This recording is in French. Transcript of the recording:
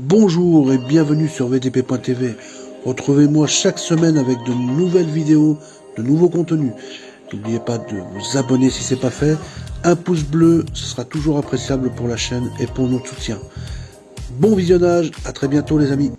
Bonjour et bienvenue sur VTP.tv. Retrouvez-moi chaque semaine avec de nouvelles vidéos, de nouveaux contenus. N'oubliez pas de vous abonner si ce n'est pas fait. Un pouce bleu, ce sera toujours appréciable pour la chaîne et pour notre soutien. Bon visionnage, à très bientôt les amis.